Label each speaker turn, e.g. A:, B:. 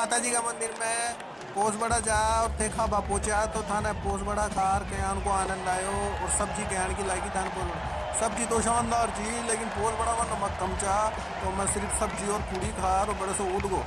A: माता जी का मंदिर में पोसबड़ा जा और देखा खाबा तो थाने पोस बड़ा खार के को आनंद आयो, और सब्ज़ी के की लागी थान को सब्ज़ी तो शानदार जी, लेकिन पोस बड़ा नमक कम चाह तो मैं सिर्फ़ सब्ज़ी और पूरी खा और बड़े से उठ गो